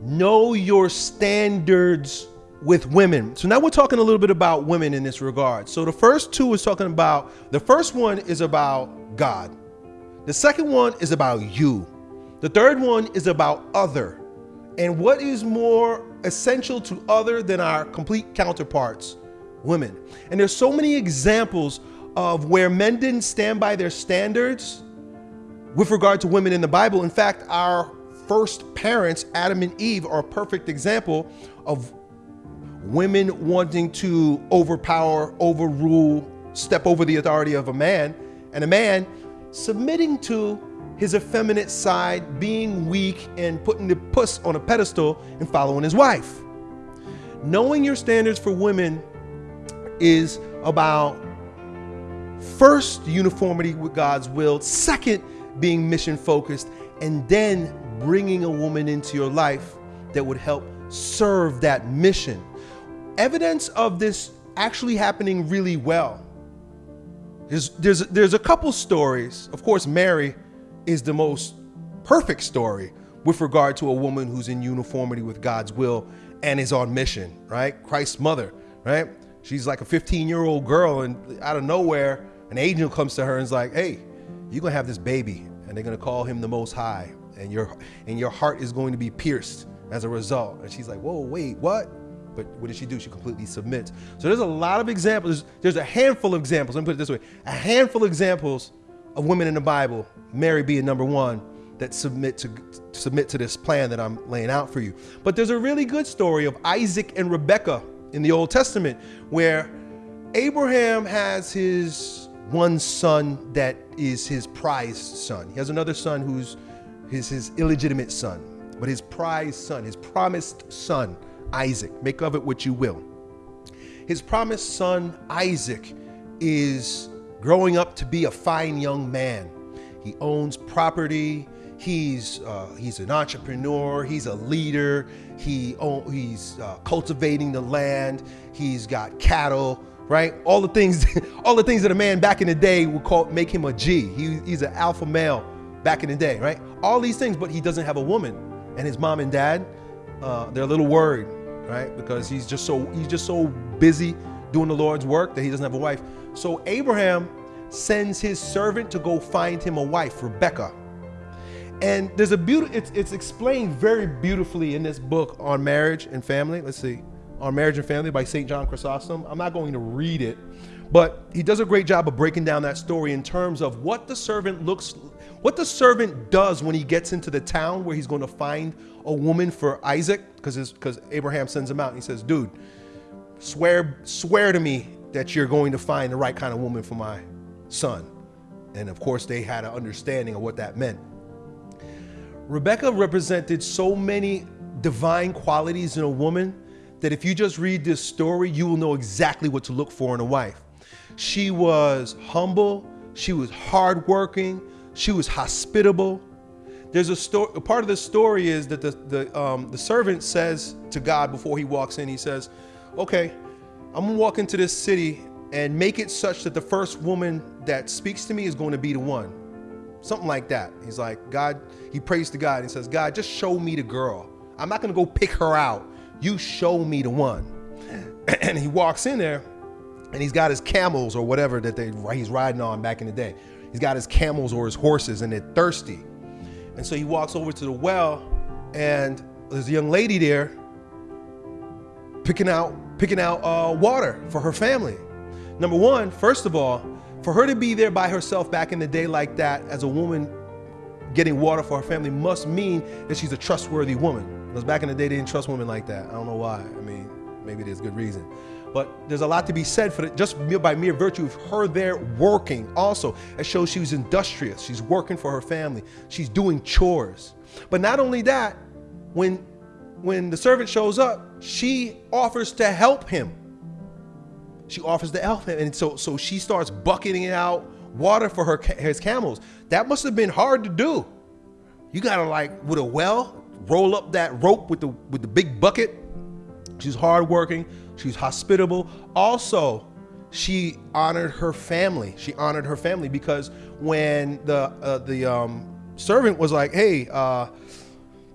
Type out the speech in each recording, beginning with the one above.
know your standards with women. So now we're talking a little bit about women in this regard. So the first two is talking about, the first one is about God. The second one is about you. The third one is about other. And what is more essential to other than our complete counterparts, women. And there's so many examples of where men didn't stand by their standards with regard to women in the Bible. In fact, our first parents, Adam and Eve, are a perfect example of women wanting to overpower, overrule, step over the authority of a man, and a man submitting to his effeminate side, being weak and putting the puss on a pedestal and following his wife. Knowing your standards for women is about first uniformity with God's will, second being mission focused, and then bringing a woman into your life that would help serve that mission. Evidence of this actually happening really well. There's, there's, there's a couple stories. Of course, Mary is the most perfect story with regard to a woman who's in uniformity with God's will and is on mission, right? Christ's mother, right? She's like a 15 year old girl, and out of nowhere, an angel comes to her and is like, "Hey, you're gonna have this baby, and they're gonna call him the Most High, and your and your heart is going to be pierced as a result." And she's like, "Whoa, wait, what?" But what does she do? She completely submits. So there's a lot of examples. There's a handful of examples. Let me put it this way: a handful of examples of women in the Bible, Mary being number one, that submit to submit to this plan that I'm laying out for you. But there's a really good story of Isaac and Rebekah in the Old Testament where Abraham has his one son that is his prized son. He has another son who's his, his illegitimate son, but his prized son, his promised son, Isaac. Make of it what you will. His promised son, Isaac, is growing up to be a fine young man. He owns property. He's uh, he's an entrepreneur. He's a leader. He he's uh, cultivating the land. He's got cattle, right? All the things, all the things that a man back in the day would call make him a G. He, he's an alpha male back in the day, right? All these things, but he doesn't have a woman. And his mom and dad, uh, they're a little worried, right? Because he's just so he's just so busy doing the Lord's work that he doesn't have a wife. So Abraham sends his servant to go find him a wife, Rebecca. And there's a beautiful, it's, it's explained very beautifully in this book on marriage and family. Let's see, on marriage and family by St. John Chrysostom. I'm not going to read it, but he does a great job of breaking down that story in terms of what the servant looks, what the servant does when he gets into the town where he's going to find a woman for Isaac, because because Abraham sends him out and he says, dude, swear, swear to me that you're going to find the right kind of woman for my son. And of course, they had an understanding of what that meant. Rebecca represented so many divine qualities in a woman that if you just read this story, you will know exactly what to look for in a wife. She was humble, she was hardworking, she was hospitable. There's a story. Part of the story is that the the um, the servant says to God before he walks in, he says, "Okay, I'm gonna walk into this city and make it such that the first woman that speaks to me is going to be the one. Something like that. He's like, God, he prays to God and says, God, just show me the girl. I'm not going to go pick her out. You show me the one. and he walks in there and he's got his camels or whatever that they, he's riding on back in the day. He's got his camels or his horses and they're thirsty. And so he walks over to the well and there's a young lady there picking out picking out uh, water for her family. Number one, first of all, for her to be there by herself back in the day like that as a woman getting water for her family must mean that she's a trustworthy woman. Because back in the day, they didn't trust women like that. I don't know why. I mean, maybe there's good reason. But there's a lot to be said for it, just by mere virtue of her there working. Also, it shows she was industrious. She's working for her family. She's doing chores. But not only that, when when the servant shows up, she offers to help him. She offers to help him. And so, so she starts bucketing out water for her his camels. That must have been hard to do. You gotta like with a well, roll up that rope with the with the big bucket. She's hardworking, she's hospitable. Also, she honored her family. She honored her family because when the uh, the um, servant was like, "Hey, uh,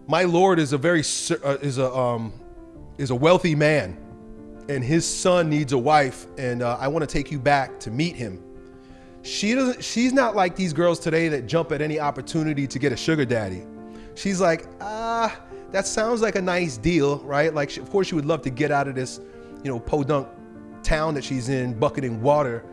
my Lord is a very uh, is a um, is a wealthy man, and his son needs a wife, and uh, I want to take you back to meet him. She doesn't. She's not like these girls today that jump at any opportunity to get a sugar daddy. She's like, ah, that sounds like a nice deal, right? Like, she, of course, she would love to get out of this, you know, podunk town that she's in, bucketing water.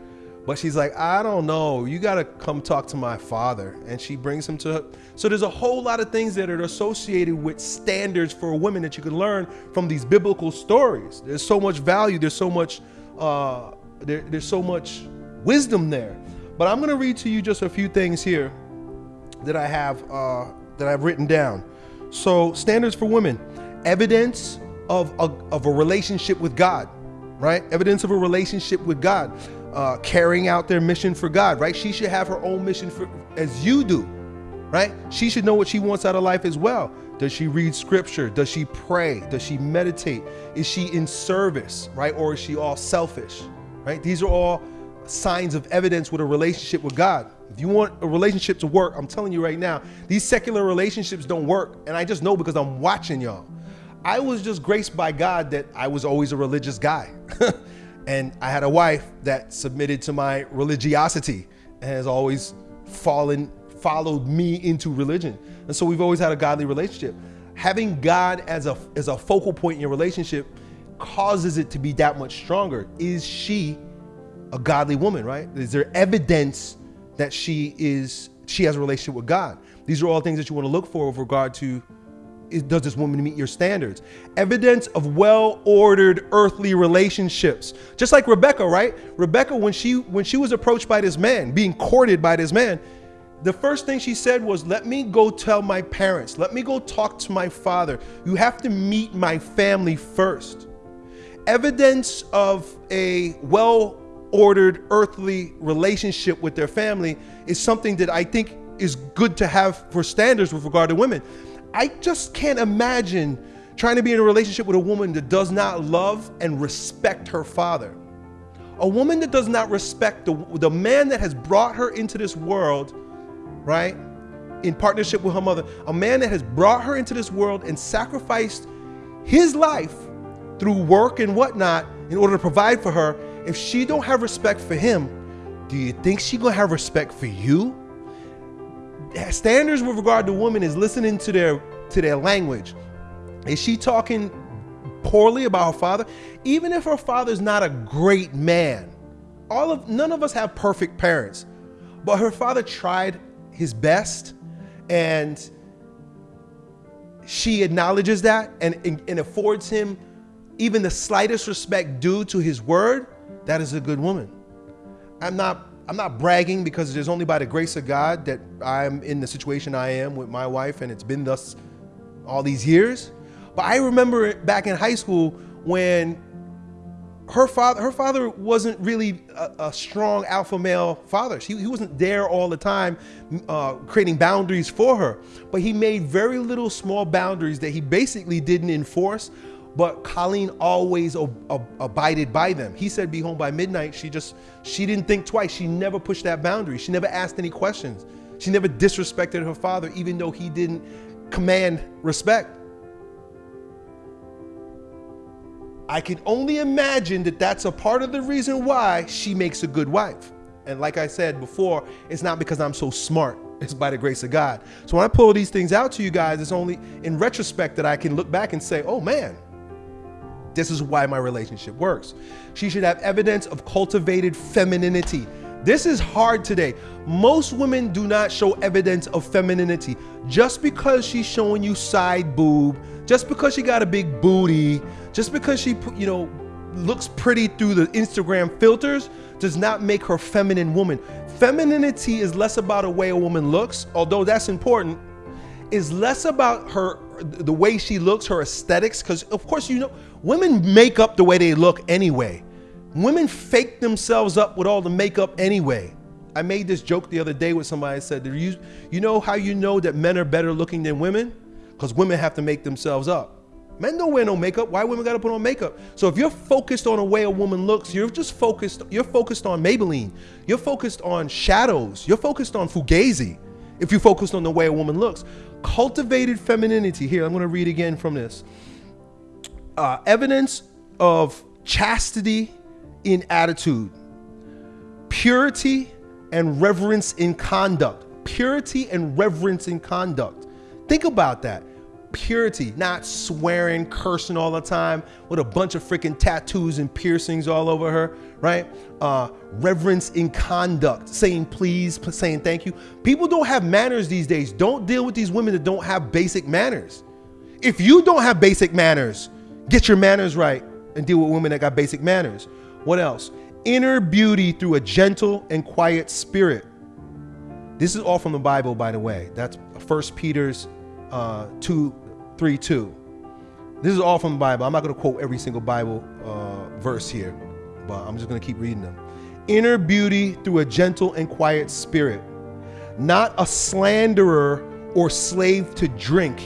But she's like, I don't know. You got to come talk to my father. And she brings him to her. So there's a whole lot of things that are associated with standards for women that you can learn from these biblical stories. There's so much value. There's so much, uh, there, there's so much wisdom there. But I'm going to read to you just a few things here that I have, uh, that I've written down. So standards for women, evidence of a, of a relationship with God, right? Evidence of a relationship with God uh, carrying out their mission for God, right? She should have her own mission for, as you do, right? She should know what she wants out of life as well. Does she read scripture? Does she pray? Does she meditate? Is she in service, right? Or is she all selfish, right? These are all signs of evidence with a relationship with God. If you want a relationship to work, I'm telling you right now, these secular relationships don't work. And I just know because I'm watching y'all. I was just graced by God that I was always a religious guy. And I had a wife that submitted to my religiosity and has always fallen, followed me into religion. And so we've always had a godly relationship. Having God as a, as a focal point in your relationship causes it to be that much stronger. Is she a godly woman, right? Is there evidence that she is, she has a relationship with God? These are all things that you want to look for with regard to does this woman meet your standards? Evidence of well-ordered earthly relationships. Just like Rebecca, right? Rebecca, when she when she was approached by this man, being courted by this man, the first thing she said was, let me go tell my parents. Let me go talk to my father. You have to meet my family first. Evidence of a well-ordered earthly relationship with their family is something that I think is good to have for standards with regard to women. I just can't imagine trying to be in a relationship with a woman that does not love and respect her father. A woman that does not respect the, the man that has brought her into this world, right? In partnership with her mother, a man that has brought her into this world and sacrificed his life through work and whatnot in order to provide for her. If she don't have respect for him, do you think she gonna have respect for you? Standards with regard to women is listening to their to their language. Is she talking poorly about her father? Even if her father's not a great man, all of none of us have perfect parents, but her father tried his best and she acknowledges that and, and, and affords him even the slightest respect due to his word, that is a good woman. I'm not I'm not bragging because it is only by the grace of God that I'm in the situation I am with my wife and it's been thus all these years. But I remember back in high school when her father her father wasn't really a, a strong alpha male father. He, he wasn't there all the time uh, creating boundaries for her. But he made very little small boundaries that he basically didn't enforce but Colleen always abided by them. He said be home by midnight. She just, she didn't think twice. She never pushed that boundary. She never asked any questions. She never disrespected her father, even though he didn't command respect. I can only imagine that that's a part of the reason why she makes a good wife. And like I said before, it's not because I'm so smart. It's by the grace of God. So when I pull these things out to you guys, it's only in retrospect that I can look back and say, oh man, this is why my relationship works. She should have evidence of cultivated femininity. This is hard today. Most women do not show evidence of femininity. Just because she's showing you side boob, just because she got a big booty, just because she, you know, looks pretty through the Instagram filters does not make her feminine woman. Femininity is less about a way a woman looks, although that's important, is less about her the way she looks, her aesthetics, because of course you know women make up the way they look anyway. Women fake themselves up with all the makeup anyway. I made this joke the other day with somebody. I said, you, you know how you know that men are better looking than women? Because women have to make themselves up. Men don't wear no makeup. Why women got to put on makeup? So if you're focused on the way a woman looks, you're just focused. You're focused on Maybelline. You're focused on shadows. You're focused on Fugazi. If you focus on the way a woman looks. Cultivated femininity. Here, I'm going to read again from this. Uh, evidence of chastity in attitude, purity and reverence in conduct. Purity and reverence in conduct. Think about that. Purity, not swearing, cursing all the time with a bunch of freaking tattoos and piercings all over her, right? Uh, reverence in conduct, saying please, saying thank you. People don't have manners these days. Don't deal with these women that don't have basic manners. If you don't have basic manners, get your manners right and deal with women that got basic manners. What else? Inner beauty through a gentle and quiet spirit. This is all from the Bible, by the way. That's First Peter's uh, 2 3 2. This is all from the Bible. I'm not going to quote every single Bible uh, verse here, but I'm just going to keep reading them. Inner beauty through a gentle and quiet spirit, not a slanderer or slave to drink.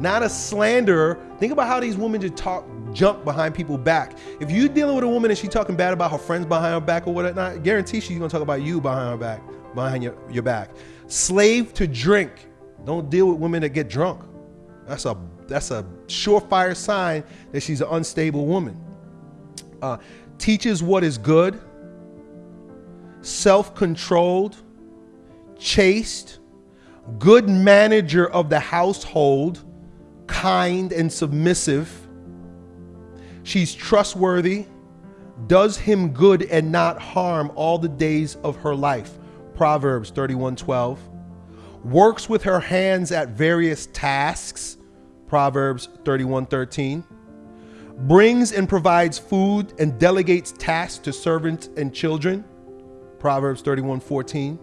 Not a slanderer. Think about how these women just talk jump behind people back. If you're dealing with a woman and she's talking bad about her friends behind her back or whatnot, guarantee she's gonna talk about you behind her back, behind your, your back. Slave to drink. Don't deal with women that get drunk. That's a that's a surefire sign that she's an unstable woman. Uh, teaches what is good, self-controlled, chaste, good manager of the household, kind and submissive She's trustworthy, does him good and not harm all the days of her life. Proverbs 31:12. Works with her hands at various tasks. Proverbs 31:13. Brings and provides food and delegates tasks to servants and children. Proverbs 31:14.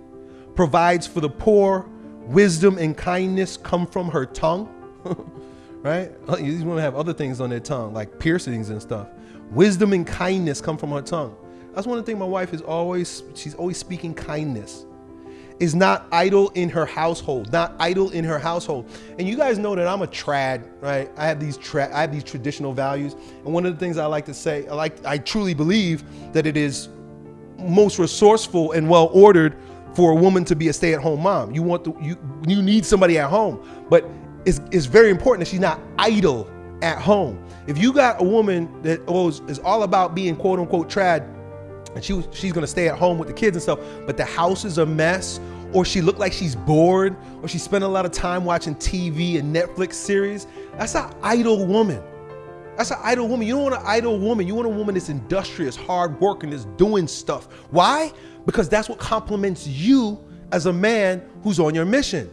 Provides for the poor. Wisdom and kindness come from her tongue. right? These women have other things on their tongue, like piercings and stuff. Wisdom and kindness come from her tongue. That's one of the things my wife is always, she's always speaking kindness. Is not idle in her household, not idle in her household. And you guys know that I'm a trad, right? I have these tra- I have these traditional values. And one of the things I like to say, I like I truly believe that it is most resourceful and well ordered for a woman to be a stay-at-home mom. You want the, you you need somebody at home. But it's, it's very important that she's not idle at home. If you got a woman that oh, is all about being quote unquote trad, and she she's gonna stay at home with the kids and stuff, but the house is a mess, or she look like she's bored, or she spent a lot of time watching TV and Netflix series, that's an idle woman. That's an idle woman. You don't want an idle woman. You want a woman that's industrious, hard working, that's doing stuff. Why? Because that's what complements you as a man who's on your mission.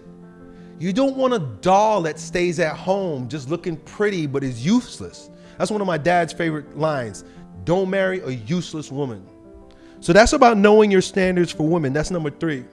You don't want a doll that stays at home just looking pretty but is useless. That's one of my dad's favorite lines. Don't marry a useless woman. So that's about knowing your standards for women. That's number three.